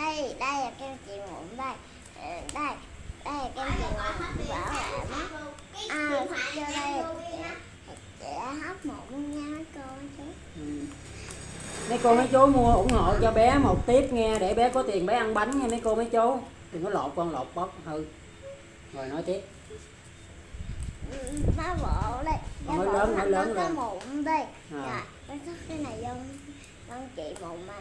đây đây là kem chị mụn đây. Ờ, đây đây là kem chị mụn bảo vệ mắt à vô đây. chị đã hấp mụn luôn nha mấy cô mấy chú. Ừ. mấy cô mấy chú mua ủng hộ cho bé một tiếp nghe để bé có tiền bé ăn bánh nha mấy cô mấy chú. Đừng có lột con lột bóc hư rồi nói tiếp. Ừ, má bộ đây. Má bộ lớn, nó lớn có lên. mụn đây. À. dạ nó có cái này vô con chị mụn mà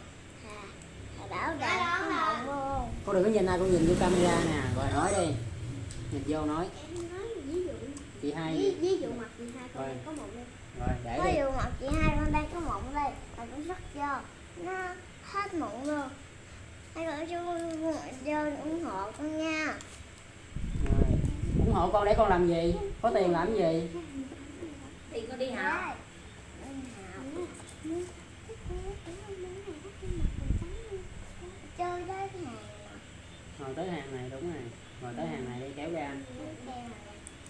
hà bảo đảm có mụn luôn cô đừng có nhìn ai cô nhìn vô camera nè. Rồi nói đi. Nhìn vô nói. Chị hai ví, ví dụ mặt chị hai con có mụn đây rồi để ví dụ mặt chị hai con đây có mụn đây là cũng rất vô nó hết mụn luôn. Hai cô chú vô ủng hộ con nha. Rồi. ủng hộ con để con làm gì? Có tiền làm gì? Thì con đi học chơi đấy hàng rồi tới hàng này đúng rồi rồi tới hàng này đi kéo ra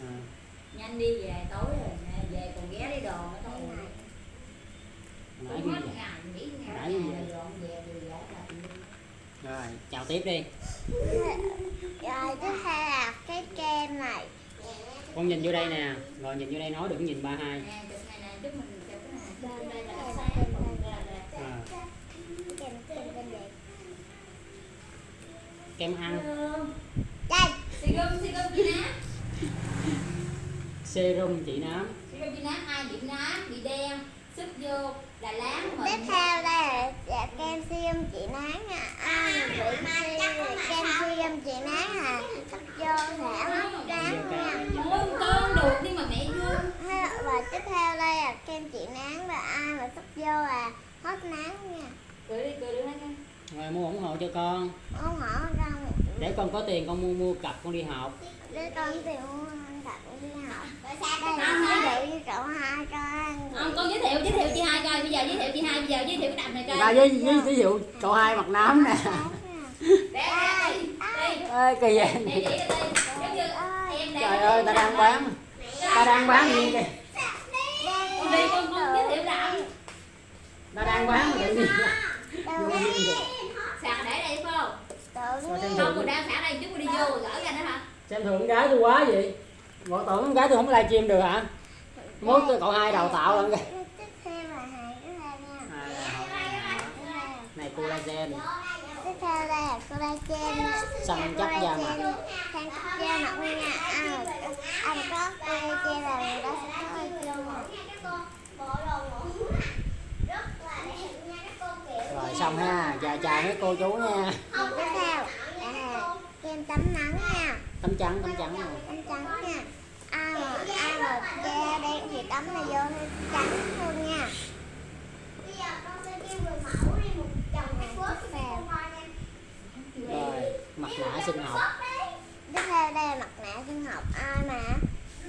à. nhanh đi về tối rồi về còn ghé đi đồ nữa thôi. Nãy cũng ghi hết vậy. Nãy ngày vậy. rồi chào tiếp đi. Rồi tiếp theo là cái kem này. Con nhìn vô đây nè. Rồi nhìn vô đây nói đừng nhìn ba hai này này. Gì kem ăn xì gum chị nám serum chị nám xì gum chị nám ai bị nám bị đen. Sức vô là láng tiếp mình. Theo đây là, kem siêu chị nán nha ai bị kem siêu chị nán là sắp vô sẽ mất trắng nha. Ôi con được nhưng mà mẹ Hay- và tiếp theo đây là kem chị nán và ai mà sắp vô là hết nán nha. Cười đi cười đi hết nha rồi mua ủng hộ cho con. Không hở răng để con có tiền con mua mua cặp con đi học. Để con tìm đặt đi học. Đây Không, là như cậu hai cho ăn không con giới thiệu giới thiệu chị hai coi. Bây giờ giới thiệu chị hai bây giờ giới thiệu cái đầm này coi. Ra với với ví dụ cậu hai mặt nám nè. Để đây ê kỳ vậy. Để chỉ đây giống như em đang trời ơi ta đang bán. Ta đang bán gì kìa? Con đi con con giới thiệu đầm. Ta đang bán mà tự nhiên sạc để đây phải không xem không? còn đang xả đây chút đi vô gỡ ra nữa hả? Xem thường con gái tôi quá vậy. Bộ tưởng con gái tôi không livestream được hả? Mốt tôi cậu hai đào tạo lận kìa. Này collagen tiếp theo đây là collagen nha. Săn chắc da mặt. Collagen săn chắc da mặt luôn nha ăn ăn có collagen là người ta sẽ có collagen mà rồi xong ha. Chào chào mấy cô chú nha Rồi tiếp theo là kem tắm nắng nha. Tấm trắng tấm trắng rồi tắm trắng nha. Ai mà ai mà da đen thì tắm này vô nó trắng luôn nha. Rồi mặt nạ sinh học tiếp theo đây là mặt nạ sinh học ai mà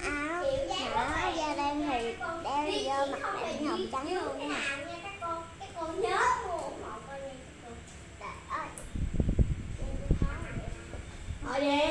áo mà da đen thì đeo vô mặt nạ sinh học trắng luôn nha thôi đi rồi